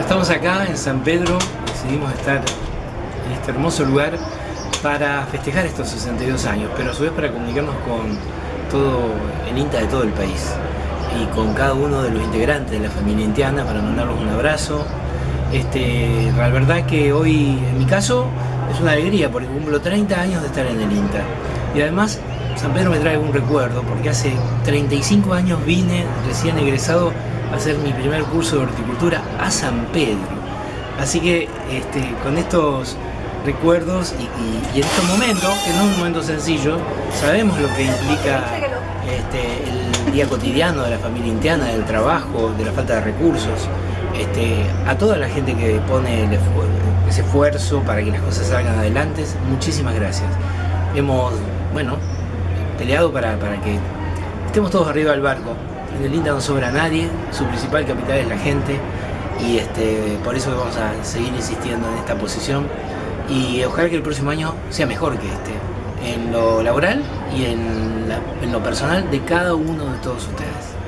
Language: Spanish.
Estamos acá en San Pedro, decidimos estar en este hermoso lugar para festejar estos 62 años, pero a su vez para comunicarnos con todo el INTA de todo el país y con cada uno de los integrantes de la familia intiana para mandarles un abrazo. Este, la verdad que hoy, en mi caso, es una alegría porque cumplo 30 años de estar en el INTA y además San Pedro me trae un recuerdo porque hace 35 años vine recién egresado a hacer mi primer curso de horticultura a San Pedro. Así que este, con estos recuerdos y, en estos momentos, que no es un momento sencillo, sabemos lo que implica este, el día cotidiano de la familia indiana, del trabajo, de la falta de recursos, este, a toda la gente que pone ese esfuerzo para que las cosas salgan adelante, muchísimas gracias. Hemos, bueno, peleado para, para que estemos todos arriba del barco. En el INTA no sobra nadie, su principal capital es la gente y este, por eso vamos a seguir insistiendo en esta posición y ojalá que el próximo año sea mejor que este, en lo laboral y en, en lo personal de cada uno de todos ustedes.